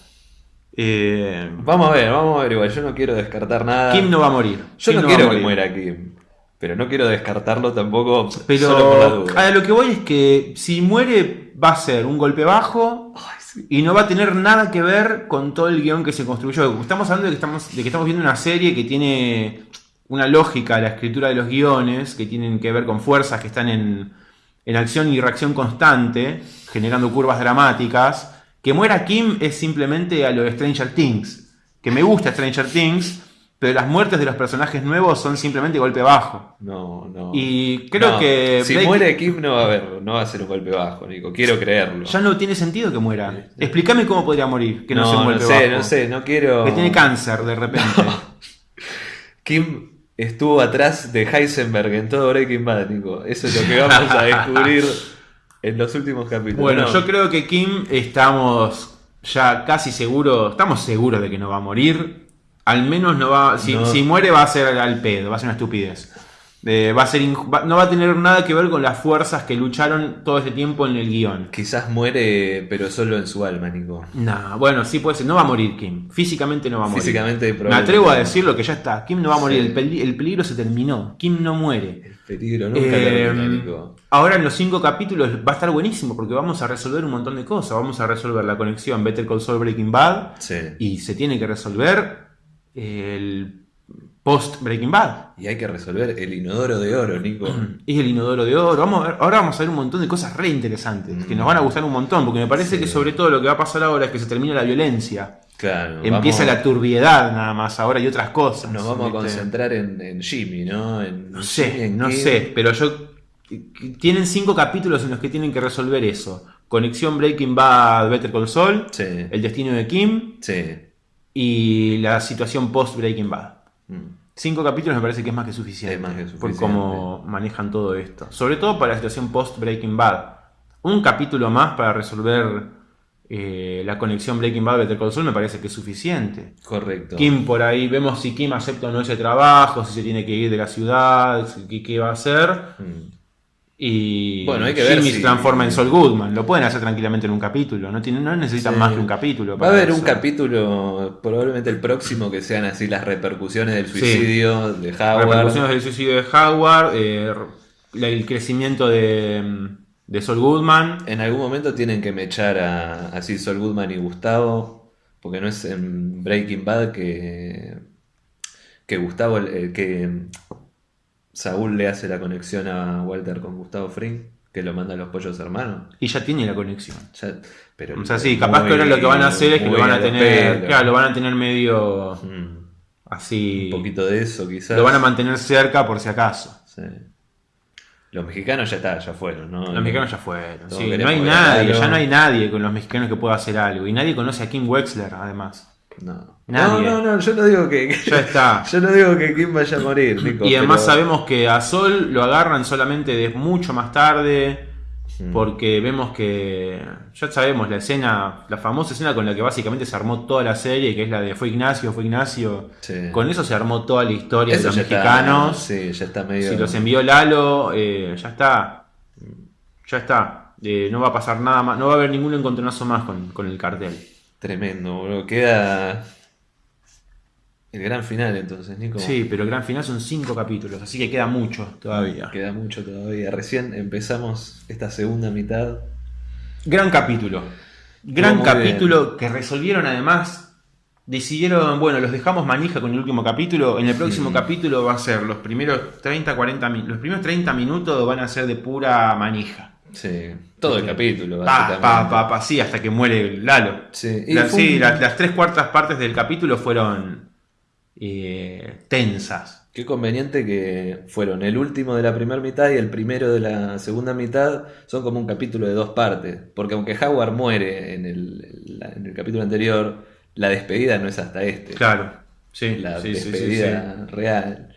Eh, Vamos a ver, vamos a ver igual. Yo no quiero descartar nada. Kim no va a morir. Yo Kim no quiero que muera Kim. Pero no quiero descartarlo tampoco solo por la Pero duda. a lo que voy es que si muere va a ser un golpe bajo Ay. Y no va a tener nada que ver con todo el guion que se construyó. Estamos hablando de que estamos, viendo una serie que tiene una lógica, la escritura de los guiones, que tienen que ver con fuerzas que están en, en acción y reacción constante, generando curvas dramáticas. Que muera Kim es simplemente a lo de Stranger Things. Que me gusta Stranger Things, pero las muertes de los personajes nuevos son simplemente golpe bajo. No, no. Y creo No, que Si Blake- muere Kim no va a haber, no va a ser un golpe bajo, Nico. Quiero creerlo. ya no tiene sentido que muera. Explícame cómo podría morir, que no, sea un golpe sé, bajo. no sé, no quiero. Que tiene cáncer de repente. Kim estuvo atrás de Heisenberg en todo Breaking Bad, Nico. Eso es lo que vamos a descubrir en los últimos capítulos. Bueno, No. yo creo que Kim estamos ya casi seguros, estamos seguros de que no va a morir. Al menos no va, si, No. si muere va a ser al pedo, va a ser una estupidez. Eh, va a ser va- no va a tener nada que ver con las fuerzas que lucharon todo este tiempo en el guion. Quizás muere, pero solo en su alma, Nico. Nah, bueno, sí puede ser. No va a morir Kim. Físicamente no va a morir. Físicamente Me atrevo a decirlo que ya está. Kim no va a morir. Sí. El, peli- el peligro se terminó. Kim no muere. El peligro nunca Eh, termina, Nico. ahora en los cinco capítulos va a estar buenísimo porque vamos a resolver un montón de cosas. Vamos a resolver la conexión Better Call Saul Breaking Bad Sí. y se tiene que resolver el post Breaking Bad. Y hay que resolver el inodoro de oro, Nico. Y el inodoro de oro. Vamos a ver, ahora vamos a ver un montón de cosas re interesantes que nos van a gustar un montón porque me parece Sí. que sobre todo lo que va a pasar ahora es que se termina la violencia. Claro. Empieza vamos- la turbiedad nada más ahora y otras cosas. Nos vamos a concentrar en, en Jimmy, ¿no? En No Jimmy, sé, en no sé, pero yo. Tienen cinco capítulos en los que tienen que resolver eso: Conexión Breaking Bad, Better Call Saul, Sí. El destino de Kim Sí. Y la situación post Breaking Bad. Mm. Cinco capítulos me parece que es más que suficiente. Es más que Por suficiente. cómo manejan todo esto. Sobre todo para la situación post Breaking Bad. Un capítulo más para resolver eh, la conexión Breaking Bad Better Call Saul me parece que es suficiente. Correcto. Kim por ahí, vemos si Kim acepta o no ese trabajo, si se tiene que ir de la ciudad, si- qué va a hacer. Mm. Y Bueno, hay que ver Jimmy si- se transforma en Sol Goodman. Lo pueden hacer tranquilamente en un capítulo. No, tienen, no necesitan Sí. más que un capítulo. Va a haber un capítulo, probablemente el próximo, que sean así las repercusiones del suicidio de Howard. Repercusiones del suicidio de Howard, eh, el crecimiento de, de Sol Goodman. En algún momento tienen que mechar a así Sol Goodman y Gustavo, porque no es en Breaking Bad que, que Gustavo, eh, que Saúl le hace la conexión a Walter con Gustavo Fring, que lo manda a los pollos hermanos. Y ya tiene la conexión. Ya- pero O sea, sí, capaz que ahora lo que van a hacer es que lo van a tener. Claro, lo van a tener medio Mm, así. un poquito de eso, quizás. Lo van a mantener cerca por si acaso. Sí. Los mexicanos ya está, ya fueron, ¿no? Los mexicanos ya fueron. Sí, no hay nadie, ya no hay nadie con los mexicanos que pueda hacer algo. Y nadie conoce a Kim Wexler, además. No. Nadie. no, no, no, yo no digo que. Ya está. Yo no digo que Kim vaya a morir, Nico. Y además pero- sabemos que a Sol lo agarran solamente de mucho más tarde. Mm. Porque vemos que. Ya sabemos la escena, la famosa escena con la que básicamente se armó toda la serie, que es la de Fue Ignacio, fue Ignacio. Sí. Con eso se armó toda la historia Eso de los está- mexicanos. sí, ya está medio. Si los envió Lalo, eh, ya está. Ya está. Eh, no va a pasar nada más. No va a haber ningún encontronazo más con, con el cartel. Tremendo, boludo. Queda. El gran final, entonces, Nico. Sí, pero el gran final son cinco capítulos, así que queda mucho todavía. Queda mucho todavía. Recién empezamos esta segunda mitad. Gran capítulo. Gran capítulo que resolvieron además. Decidieron, bueno, los dejamos manija con el último capítulo. En el próximo Mm. capítulo va a ser los primeros 30, 40 minutos. Los primeros 30 minutos van a ser de pura manija. Sí. Todo el capítulo, Pa, pa, pa, pa, sí, hasta que muere Lalo. Sí, La- un- las tres cuartas partes del capítulo fueron eh, tensas. Qué conveniente que fueron el último de la primera mitad y el primero de la segunda mitad son como un capítulo de dos partes. Porque aunque Howard muere en el, en el capítulo anterior, la despedida no es hasta este. Claro, sí, La sí, sí, sí, despedida real.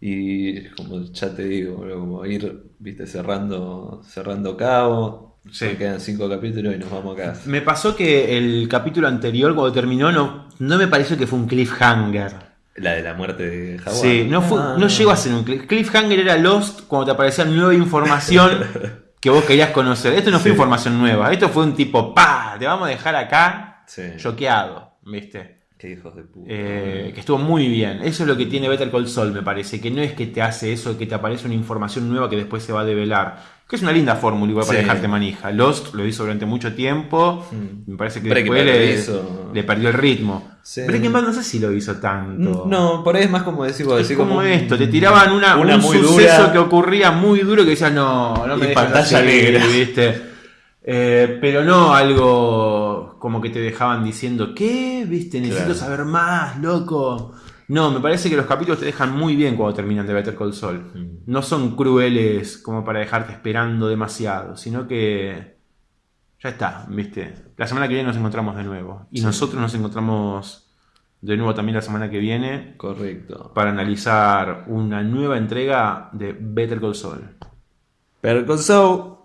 Y como ya te digo, boludo, como ir, viste, cerrando, cerrando cabo. Sí. Quedan cinco capítulos y nos vamos a casa. Me pasó que el capítulo anterior, cuando terminó, no, no me pareció que fue un cliffhanger. La de la muerte de Howard. Sí, no, fue, Ah, no llegó a ser un cliff- cliffhanger, era Lost cuando te aparecía nueva información que vos querías conocer. Esto no fue Sí. información nueva, esto fue un tipo, pa, te vamos a dejar acá Sí. choqueado, ¿viste? Qué hijos de puta. Eh, que estuvo muy bien. Eso es lo que tiene Better Call Saul, me parece. Que no es que te hace eso, que te aparece una información nueva que después se va a develar. Que es una linda fórmula igual para Sí. dejarte manija. Lost lo hizo durante mucho tiempo. Mm. Me parece que Breaking después le, perdió el ritmo. Sí. Breaking Bad no sé si lo hizo tanto. No, por ahí es más como decir, Es decir como esto, te tiraban una, una un muy suceso dura. que ocurría muy duro que decías, no, no me Y pantalla así", negra. ¿viste? Eh, pero no algo como que te dejaban diciendo, ¿qué? ¿Viste? Necesito Claro. saber más, loco. No, me parece que los capítulos te dejan muy bien cuando terminan de Better Call Saul. Mm. No son crueles como para dejarte esperando demasiado, sino que ya está, ¿viste? La semana que viene nos encontramos de nuevo. Y Sí. nosotros nos encontramos de nuevo también la semana que viene Correcto. para analizar una nueva entrega de Better Call Saul. Pero con Saul